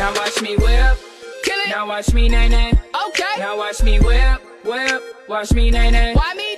Now watch me whip. Kill it. Now watch me nay nay. Okay. Now watch me whip, whip. Watch me nay nay. Why me?